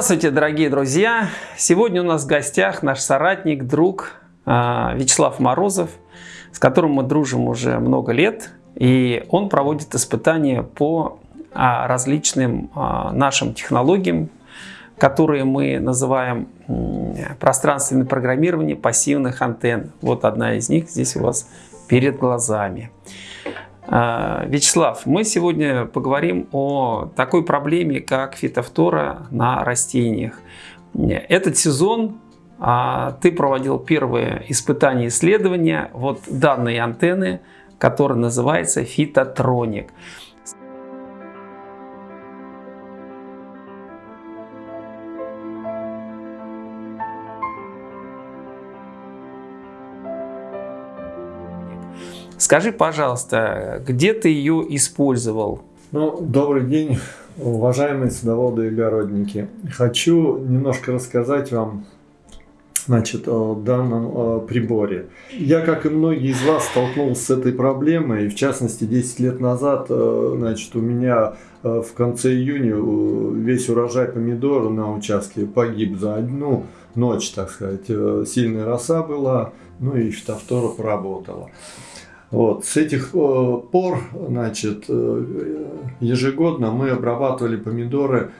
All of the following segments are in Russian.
Здравствуйте, дорогие друзья! Сегодня у нас в гостях наш соратник, друг а, Вячеслав Морозов, с которым мы дружим уже много лет. И он проводит испытания по а, различным а, нашим технологиям, которые мы называем пространственное программирование пассивных антенн. Вот одна из них здесь у вас перед глазами. А, Вячеслав, мы сегодня поговорим о такой проблеме, как фитофтора на растениях. Этот сезон а, ты проводил первые испытания исследования вот данной антенны, которая называется фитотроник. Скажи, пожалуйста, где ты ее использовал? Ну, добрый день, уважаемые садоводы и огородники. Хочу немножко рассказать вам значит, о данном приборе. Я, как и многие из вас, столкнулся с этой проблемой. В частности, 10 лет назад э, значит, у меня э, в конце июня э, весь урожай помидор на участке погиб за одну ночь, так сказать. Сильная роса была, ну и фитофтора поработала. Вот. С этих э, пор, значит, э, ежегодно мы обрабатывали помидоры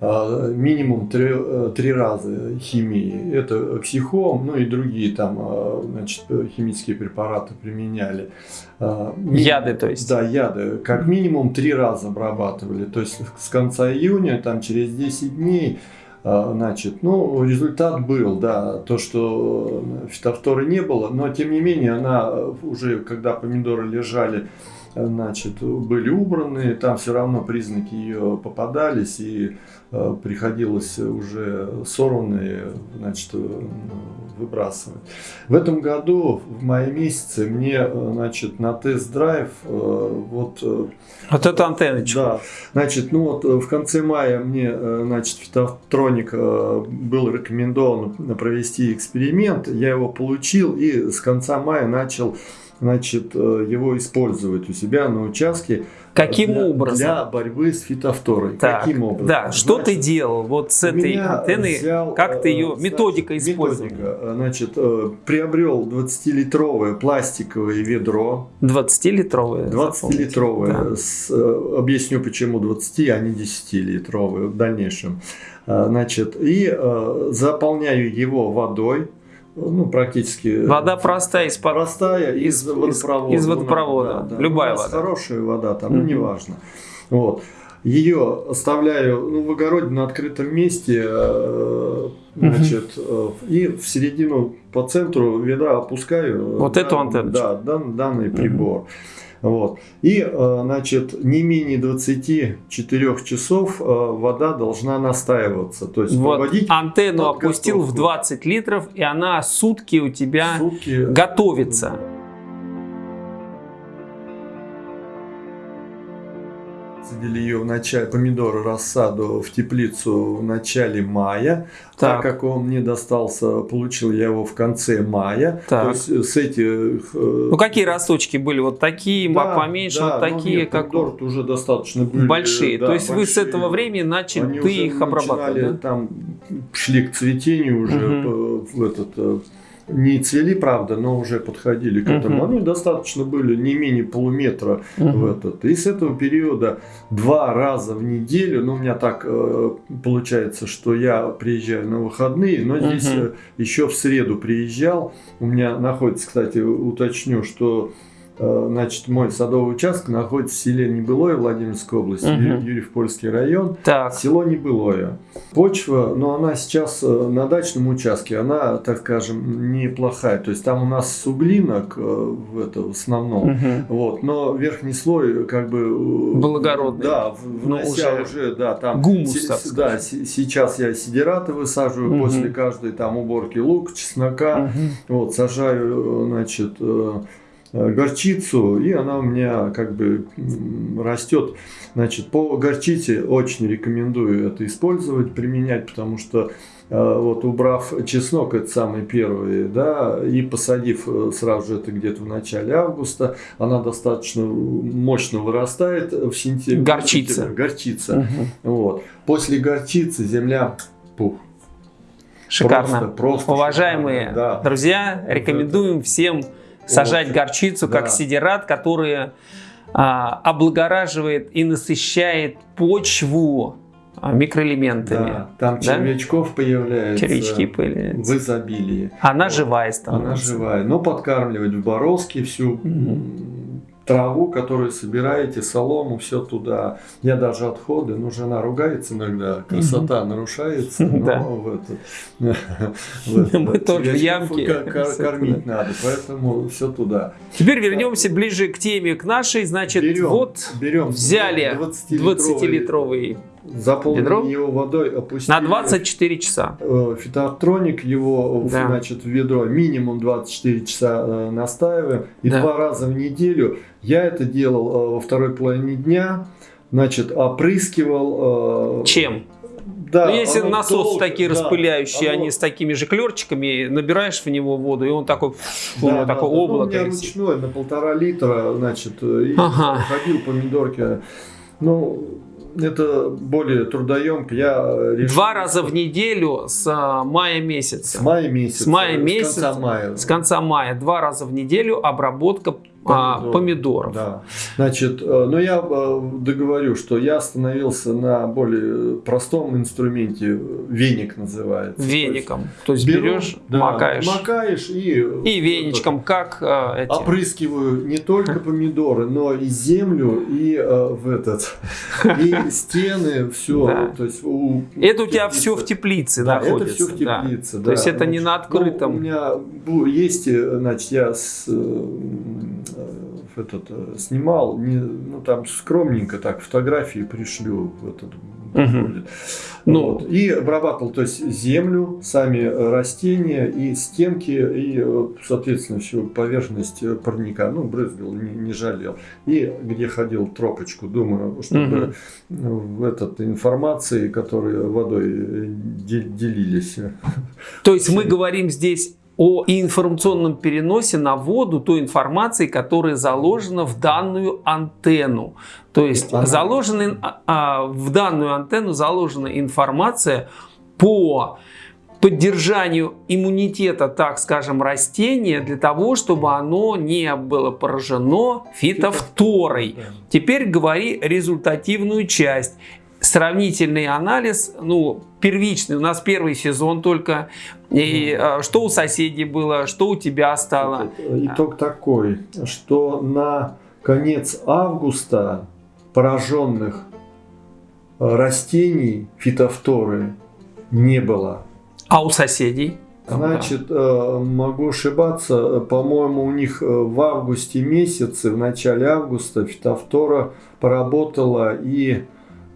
э, минимум три, три раза химии. Это психом, ну и другие там, значит, химические препараты применяли. Яды, то есть? Да, яды. Как минимум три раза обрабатывали. То есть с конца июня, там через 10 дней значит, ну, результат был, да, то, что фитофторы не было, но тем не менее она уже, когда помидоры лежали, значит, были убраны, там все равно признаки ее попадались, и э, приходилось уже сорванные, значит, выбрасывать. В этом году, в мае месяце, мне, э, значит, на тест-драйв, э, вот... Э, вот эта антенночка. Да, значит, ну вот в конце мая мне, значит, фитотроник был рекомендован провести эксперимент, я его получил и с конца мая начал значит, его использовать у себя на участке. Каким для, образом? Для борьбы с фитофторой. Так, Каким образом? Да, что значит, ты делал вот с этой антенной? Взял, как ты ее, значит, методика? Методика, значит, э, приобрел 20-литровое пластиковое ведро. 20-литровое? 20-литровое. Да. Э, объясню почему 20, а не 10-литровое в дальнейшем. Э, значит, и заполняю его водой ну, практически... Вода простая, из простая из, из водопровода. Из водопровода, да, да. любая вода. хорошая вода, там, ну, неважно. Вот. Ее оставляю ну, в огороде на открытом месте, э, значит, э, и в середину по центру ведра опускаю. Вот дан, эту антенну. Да, дан, данный прибор. Вот. И, э, значит, не менее 24 часов э, вода должна настаиваться. То есть вот антенну опустил в 20 литров, и она сутки у тебя сутки... готовится. Высадили ее в начале, помидоры рассаду в теплицу в начале мая. Так. так как он мне достался, получил я его в конце мая. Так. То есть э, с этих... Э, ну какие росточки были? Вот такие, да, поменьше, да, вот такие, нет, как... уже достаточно были. Большие. Да, То есть большие. вы с этого времени начали, Они ты их обрабатывать, да? там шли к цветению уже угу. в этот э, не цвели, правда, но уже подходили к этому. Угу. Они достаточно были не менее полуметра угу. в этот. И с этого периода два раза в неделю, ну у меня так э, получается, что я приезжаю на выходные, но здесь угу. еще в среду приезжал. У меня находится, кстати, уточню, что значит, мой садовый участок находится в селе Небылое Владимирской области, угу. Юрьев-Польский район. Так. Село Небылое. Почва, но она сейчас э, на дачном участке, она, так скажем, неплохая. То есть там у нас суглинок э, в, это, в основном. Угу. Вот, но верхний слой как бы... Благородный. Да, внося уже, уже, да, там... Гумус, с, Да, сейчас я сидираты высаживаю угу. после каждой там уборки лук, чеснока. Угу. Вот, сажаю, значит Э, горчицу, и она у меня как бы растет. Значит, по горчице очень рекомендую это использовать, применять, потому что э, вот убрав чеснок, это самый первый, да, и посадив э, сразу же это где-то в начале августа, она достаточно мощно вырастает в сентябре. Горчица. Горчица. Угу. Вот. После горчицы земля пух. Шикарно. Просто, просто Уважаемые шикарно, да. друзья, рекомендуем всем сажать Вот. горчицу как Да. сидерат, который а, облагораживает и насыщает почву а, микроэлементами. Да, там Да? червячков появляется Червячки в появляются. изобилии. Она Вот. живая становится. Она живая. Но подкармливать в Боровске всю м, траву, которую собираете, солому, все туда. Я даже отходы, ну жена ругается иногда, красота нарушается. но Мы тоже в ямке. Кормить надо, поэтому все туда. Теперь вернемся ближе к теме, к нашей. Значит, вот взяли 20-литровый 20-литровый заполним ведро его водой, опустили. на 24 часа. Э, Фитотроник его в- Да. значит, в ведро минимум 24 часа э, настаиваем. И Да. два раза в неделю. Я это делал э, во второй половине дня. Значит, опрыскивал... э, Чем? Да, ну, если оно насосы долго, такие да, распыляющие, оно- они с такими же клерчиками, набираешь в него воду, и он такой, фу, Да, да, такое да. Ну, облако. У меня ручной на полтора литра, значит, э, и Ага. ходил помидорки. Ну, это более трудоемко. Я решил- Два раза в неделю с а, мая месяца. С мая месяца. С мая С месяца, конца мая. С конца мая два раза в неделю обработка а, Помидоров. Да. Значит, э, но я э, договорю, что я остановился на более простом инструменте, э, веник называется. Веником. То есть То есть беру, берешь, да, макаешь. макаешь и... И веничком, как а, эти. Опрыскиваю не только помидоры, но и землю, и э, в этот, и стены, все. Да. То есть у, Это у тебя все в теплице Да, находится. это все в да. теплице. То да. есть это не на Ну, открытом. у меня есть, э, значит, я с, э, э, этот, э, снимал, не, ну там скромненько так, фотографии пришлю в этот. Ну. Вот. И обрабатывал, то есть землю, сами э, растения и стенки, и, э, соответственно, всю поверхность парника. Ну, брызгал, не, не жалел. И где ходил тропочку, думаю, чтобы в этот информации, которые водой де- делились. То есть мы говорим здесь о информационном переносе на воду той информации, которая заложена в данную антенну. То есть Ага. заложена, а, а, в данную антенну заложена информация по поддержанию иммунитета, так скажем, растения для того, чтобы оно не было поражено фитофторой. Теперь говори результативную часть. Сравнительный анализ, ну, первичный, у нас первый сезон только, и э, что у соседей было, что у тебя стало. Итог такой, что на конец августа пораженных э, растений фитофторы не было. А у соседей? Значит, э, могу ошибаться, э, по-моему, у них в августе месяце, в начале августа фитофтора поработала, и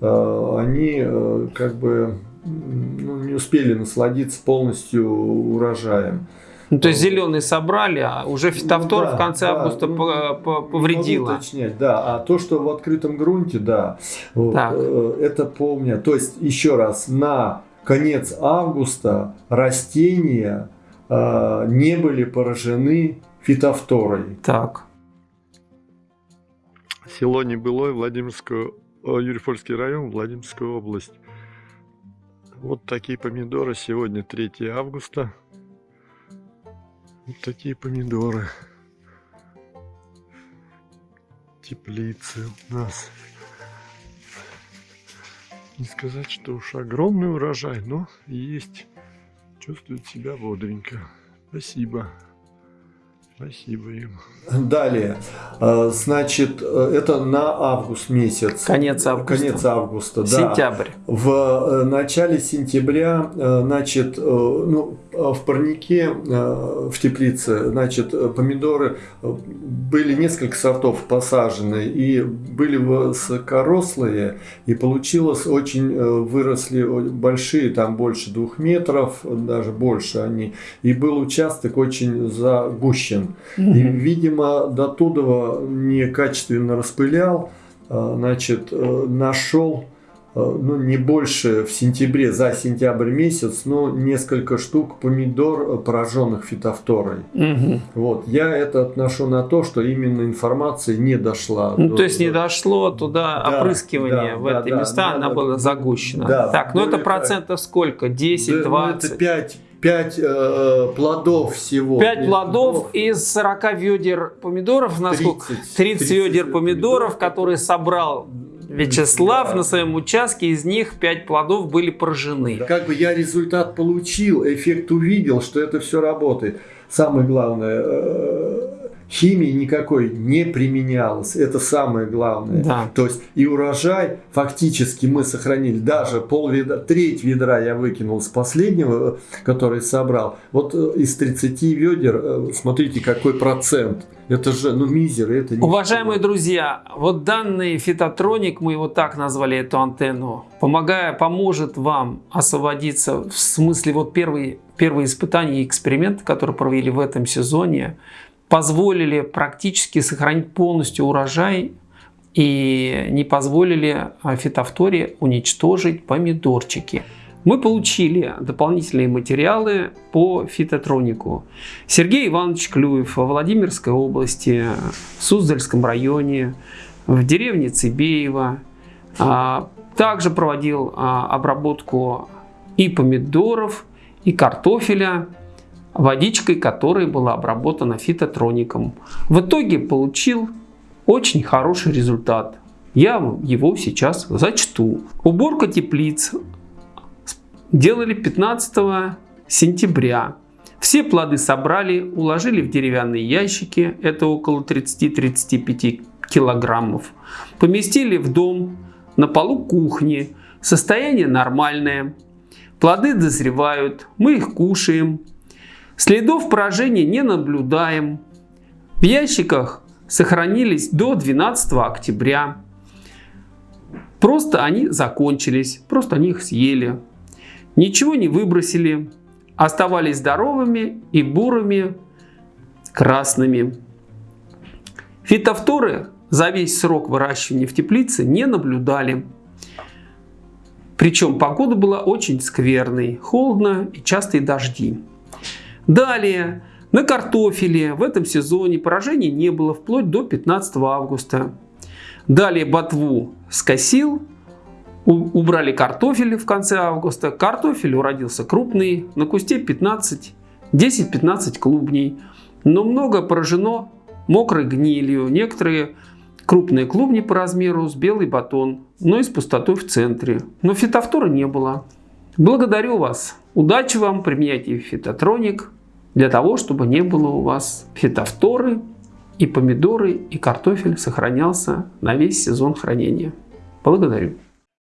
они э, как бы ну, не успели насладиться полностью урожаем. Ну, то есть зеленые собрали, а уже фитофтора Ну да, в конце да, августа ну, по- по- Не повредила. могу уточнять, да. А то, что в открытом грунте, да, вот, э, это помню. То есть, еще раз, на конец августа растения э, не были поражены фитофторой. Так. Село Небылой, Владимирскую, о, Юрьев-Польский район, Владимирская область. Вот такие помидоры. Сегодня 3 августа. Вот такие помидоры. Теплицы у нас. Не сказать, что уж огромный урожай, но есть. Чувствует себя бодренько. Спасибо. Спасибо им. Далее, э, значит, э, это на август месяц. Конец августа. Конец августа, да. Сентябрь. В э, начале сентября, значит, ну, в парнике, э, в теплице, значит, э, помидоры э, были несколько сортов посажены и были высокорослые, и получилось очень, э, выросли большие, там больше двух метров, даже больше они, и был участок очень загущен. И, видимо, до Тудова некачественно распылял, э, значит, э, нашел ну, не больше в сентябре, за сентябрь месяц, но несколько штук помидор, пораженных фитофторой. Угу. Вот. Я это отношу на то, что именно информация не дошла. Ну, до- то есть не до- дошло туда Да, опрыскивание да, в да, эти да, места, да, она да. была загущена. Да, так, ну это более процентов сколько? 10, Да, ну, 20? это 5, 5 плодов всего. 5 Нет, плодов из 40 ведер помидоров, насколько? 30, 30 ведер 30 помидоров, которые собрал Вячеслав Да. на своем участке, из них 5 плодов были поражены. Как бы я результат получил, эффект увидел, что это все работает. Самое главное, э, химии никакой не применялось. Это самое главное. Да. То есть и урожай фактически мы сохранили. Даже пол ведра, треть ведра я выкинул с последнего, который собрал. Вот э, из 30 ведер, э, смотрите, какой процент. Это же, ну, мизер, это не Уважаемые друзья, вот данный фитотроник, мы его так назвали, эту антенну, помогая, поможет вам освободиться, в смысле вот первые, первые испытания и эксперименты, которые провели в этом сезоне, позволили практически сохранить полностью урожай и не позволили а, фитофторе уничтожить помидорчики. Мы получили дополнительные материалы по фитотронику. Сергей Иванович Клюев во Владимирской области, в Суздальском районе, в деревне Цибеево. а, Также проводил а, обработку и помидоров, и картофеля водичкой, которая была обработана фитотроником. В итоге получил очень хороший результат. Я его сейчас зачту. Уборка теплиц делали 15 сентября. Все плоды собрали, уложили в деревянные ящики, это около 30-35 килограммов. Поместили в дом на полу кухни. Состояние нормальное. Плоды дозревают, мы их кушаем. Следов поражения не наблюдаем. В ящиках сохранились до 12 октября. Просто они закончились, просто они их съели. Ничего не выбросили, оставались здоровыми и бурыми красными. Фитофторы за весь срок выращивания в теплице не наблюдали. Причем погода была очень скверной, холодно и частые дожди. Далее, на картофеле в этом сезоне поражений не было вплоть до 15 августа. Далее ботву скосил, убрали картофель в конце августа. Картофель уродился крупный, на кусте 15, 10-15 клубней. Но много поражено мокрой гнилью. Некоторые крупные клубни по размеру с белый батон, но и с пустотой в центре. Но фитофтора не было. Благодарю вас. Удачи вам, применяйте фитотроник для того, чтобы не было у вас фитофторы и помидоры и картофель сохранялся на весь сезон хранения. Благодарю.